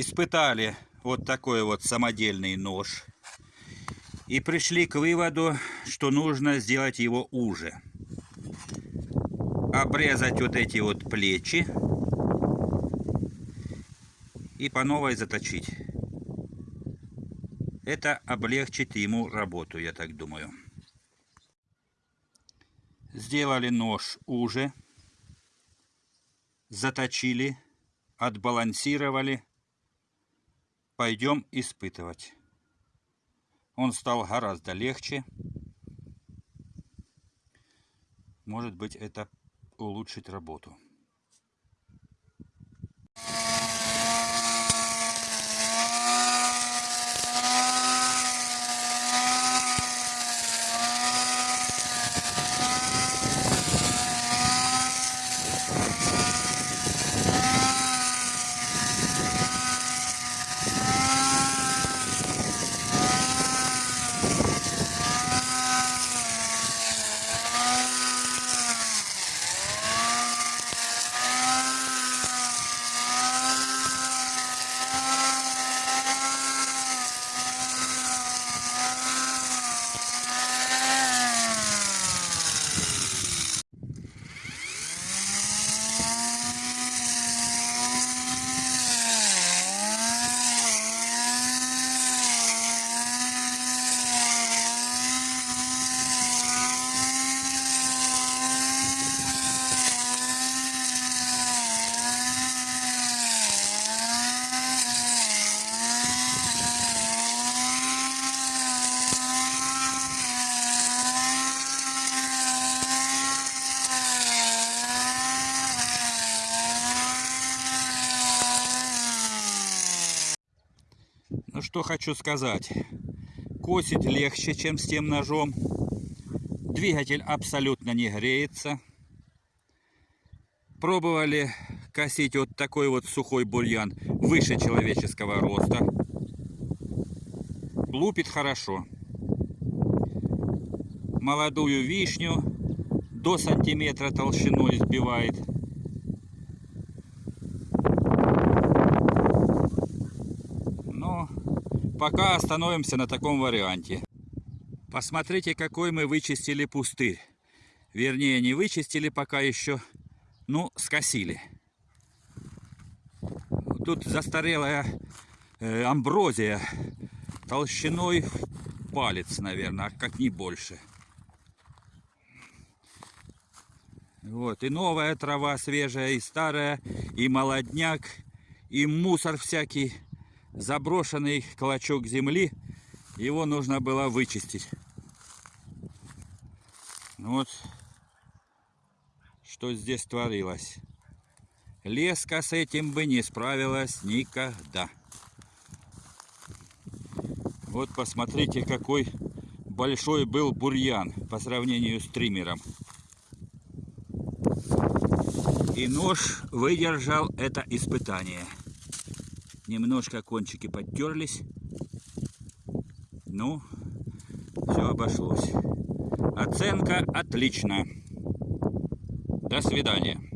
испытали вот такой вот самодельный нож и пришли к выводу, что нужно сделать его уже. Обрезать вот эти вот плечи и по новой заточить. Это облегчит ему работу, я так думаю. Сделали нож уже, заточили, отбалансировали. Пойдем испытывать. Он стал гораздо легче. Может быть, это улучшит работу. Ну что хочу сказать. Косить легче, чем с тем ножом. Двигатель абсолютно не греется. Пробовали косить вот такой вот сухой бурьян выше человеческого роста. Лупит хорошо. Молодую вишню до сантиметра толщиной сбивает. Пока остановимся на таком варианте. Посмотрите, какой мы вычистили пустырь. Вернее, не вычистили пока еще, ну, скосили. Тут застарелая э, амброзия толщиной в палец, наверное, как не больше. Вот, и новая трава свежая, и старая, и молодняк, и мусор всякий заброшенный клочок земли, его нужно было вычистить. Вот что здесь творилось. Леска с этим бы не справилась никогда. Вот посмотрите, какой большой был бурьян по сравнению с триммером. И нож выдержал это испытание. Немножко кончики подтерлись. Ну, все обошлось. Оценка отлично. До свидания.